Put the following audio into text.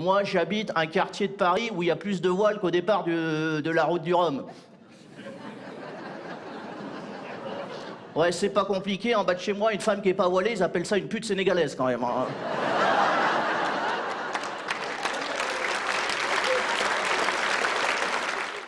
moi j'habite un quartier de Paris où il y a plus de voiles qu'au départ de la route du Rhum. Ouais, c'est pas compliqué, en bas de chez moi, une femme qui est pas voilée, ils appellent ça une pute sénégalaise quand même. Hein.